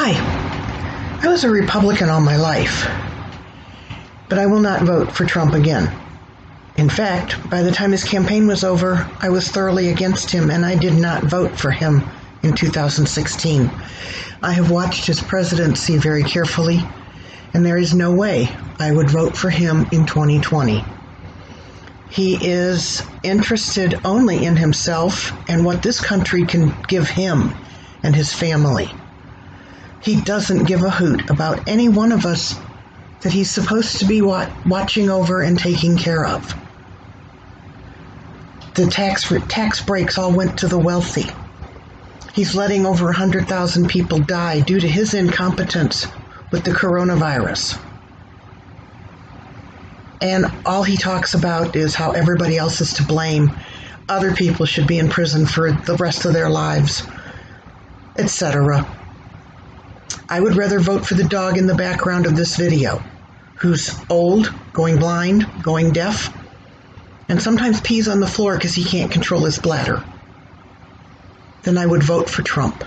Hi. I was a Republican all my life, but I will not vote for Trump again. In fact, by the time his campaign was over, I was thoroughly against him and I did not vote for him in 2016. I have watched his presidency very carefully, and there is no way I would vote for him in 2020. He is interested only in himself and what this country can give him and his family. He doesn't give a hoot about any one of us that he's supposed to be watching over and taking care of. The tax tax breaks all went to the wealthy. He's letting over 100,000 people die due to his incompetence with the coronavirus. And all he talks about is how everybody else is to blame. Other people should be in prison for the rest of their lives, etc. I would rather vote for the dog in the background of this video, who's old, going blind, going deaf, and sometimes pees on the floor because he can't control his bladder. than I would vote for Trump.